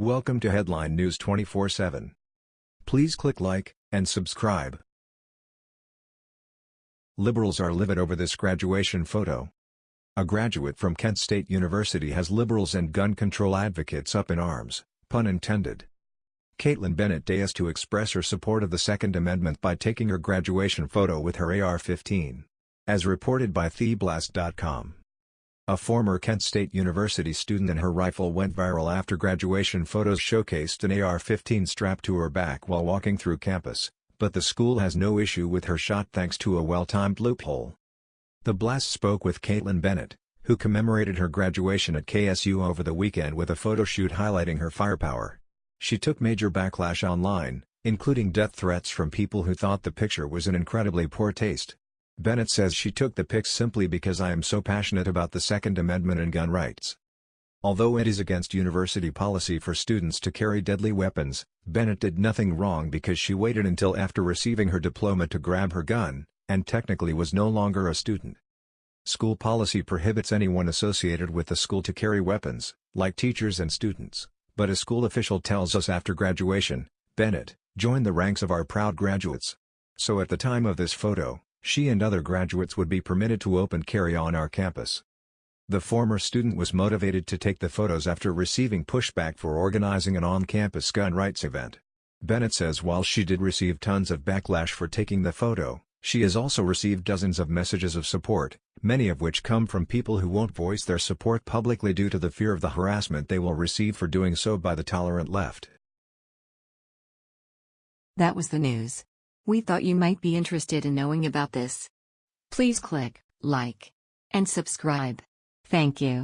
Welcome to Headline News 24/7. Please click like and subscribe. Liberals are livid over this graduation photo. A graduate from Kent State University has liberals and gun control advocates up in arms, pun intended. Kaitlin Bennett dares to express her support of the Second Amendment by taking her graduation photo with her AR-15. As reported by TheBlast.com. A former Kent State University student and her rifle went viral after graduation photos showcased an AR-15 strapped to her back while walking through campus, but the school has no issue with her shot thanks to a well-timed loophole. The Blast spoke with Kaitlin Bennett, who commemorated her graduation at KSU over the weekend with a photo shoot highlighting her firepower. She took major backlash online, including death threats from people who thought the picture was in incredibly poor taste. Bennett says she took the pics simply because I am so passionate about the Second Amendment and gun rights. Although it is against university policy for students to carry deadly weapons, Bennett did nothing wrong because she waited until after receiving her diploma to grab her gun, and technically was no longer a student. School policy prohibits anyone associated with the school to carry weapons, like teachers and students, but a school official tells us after graduation, Bennett, joined the ranks of our proud graduates. So at the time of this photo, she and other graduates would be permitted to open carry on our campus. The former student was motivated to take the photos after receiving pushback for organizing an on-campus gun rights event. Bennett says while she did receive tons of backlash for taking the photo, she has also received dozens of messages of support, many of which come from people who won't voice their support publicly due to the fear of the harassment they will receive for doing so by the tolerant left. That was the news. We thought you might be interested in knowing about this. Please click like and subscribe. Thank you.